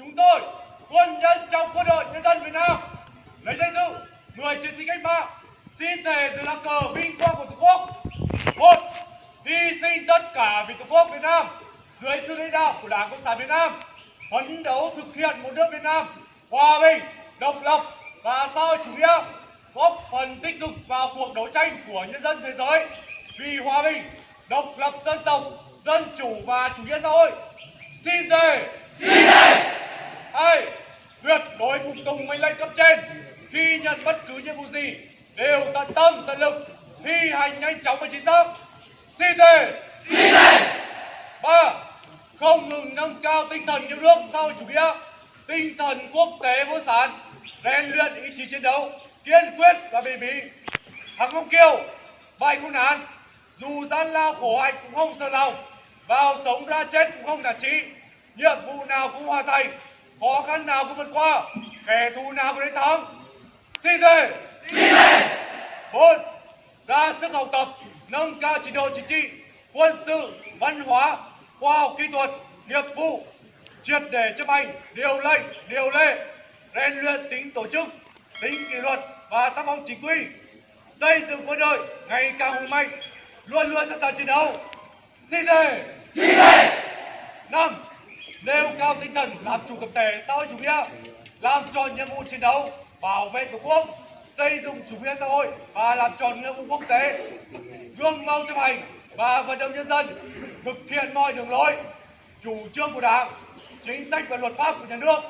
chúng tôi, quân nhân trong quân đội nhân dân Việt Nam, lấy danh dự người chiến sĩ cách mạng, xin thề dưới lá cờ vinh quang của tổ quốc. Một, hy sinh tất cả vì tổ quốc Việt Nam dưới sự lãnh đạo của Đảng Cộng sản Việt Nam, phấn đấu thực hiện một nước Việt Nam hòa bình, độc lập và xã hội chủ nghĩa, góp phần tích cực vào cuộc đấu tranh của nhân dân thế giới vì hòa bình, độc lập dân tộc, dân chủ và chủ nghĩa xã hội. Xin thề! Hai tuyệt đối phục tùng mệnh lệnh cấp trên khi nhận bất cứ nhiệm vụ gì đều tận tâm tận lực thi hành nhanh chóng và chính xác. Xin thề. Ba không ngừng nâng cao tinh thần yêu nước xã hội chủ nghĩa tinh thần quốc tế vô sản rèn luyện ý chí chiến đấu kiên quyết và bền bỉ. Thắng không kiêu bại không nản dù gian lao khổ hạnh cũng không sợ lòng vào sống ra chết cũng không nản chí nhiệm vụ nào cũng hoàn thành khó khăn nào cũng vượt qua. Kẻ thù nào cũng đánh thắng. Xin thề bốn ra sức học tập nâng cao trình độ chính trị quân sự văn hóa khoa học kỹ thuật nghiệp vụ. Triệt để chấp hành điều lệnh điều lệ rèn luyện tính tổ chức tính kỷ luật và tác phong chính quy. Xây dựng quân đội ngày càng hùng mạnh luôn luôn sẵn sàng chiến đấu. Xin thề năm nêu cao tinh thần làm chủ tập thể xã hội chủ nghĩa, làm tròn nhiệm vụ chiến đấu, bảo vệ tổ quốc, xây dựng chủ nghĩa xã hội và làm tròn nghĩa vụ quốc tế. Gương mẫu chấp hành và vận động nhân dân thực hiện mọi đường lối, chủ trương của đảng, chính sách và luật pháp của nhà nước.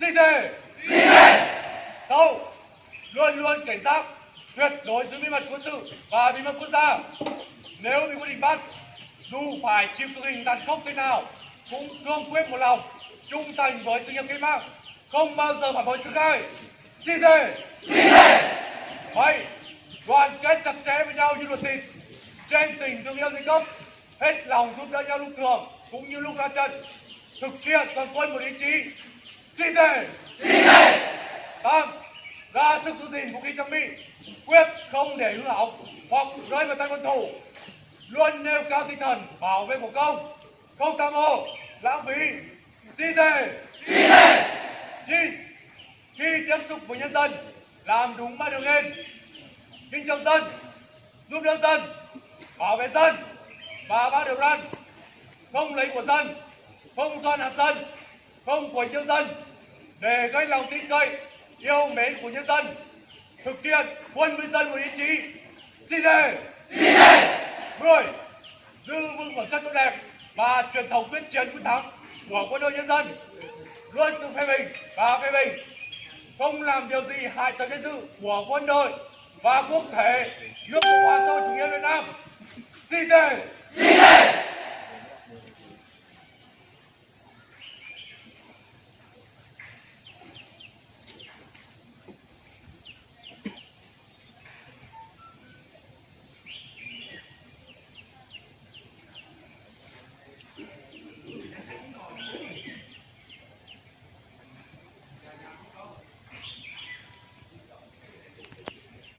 Xin thề sáu luôn luôn cảnh giác, tuyệt đối giữ bí mật quân sự và bí mật quốc gia. Nếu bị quyết định bắt, dù phải chịu cực hình tàn khốc thế nào cũng cương quyết một lòng trung thành với sự nghiệp cách mạng. Không bao giờ phản bội sự khai. Xin thề. Bảy đoàn kết chặt chẽ với nhau như ruột thịt. Trên tình thương yêu giai cấp hết lòng giúp đỡ nhau lúc thường cũng như lúc ra trận thực hiện toàn quân một ý chí. Xin thề. Tám ra sức giữ gìn vũ khí trang bị quyết không để hư hỏng hoặc rơi vào tay quân thù. Luôn nêu cao tinh thần bảo vệ của công không tham ô lãng phí. Xin thề chín khi tiếp xúc với nhân dân làm đúng ba điều lên kính trọng dân giúp đỡ dân bảo vệ dân và ba điều răn. Không lấy của dân không doan hạt dân không quấy nhiễu dân. Để gây lòng tin cậy yêu mến của nhân dân thực hiện quân với dân một ý chí. Xin thề mười. Giữ vững phẩm chất tốt đẹp và truyền thống quyết chiến quyết thắng của quân đội nhân dân luôn tự phê bình và phê bình. Không làm điều gì hại tới danh dự của quân đội và quốc thể nước cộng hòa xã hội chủ nghĩa việt nam. Xin thề!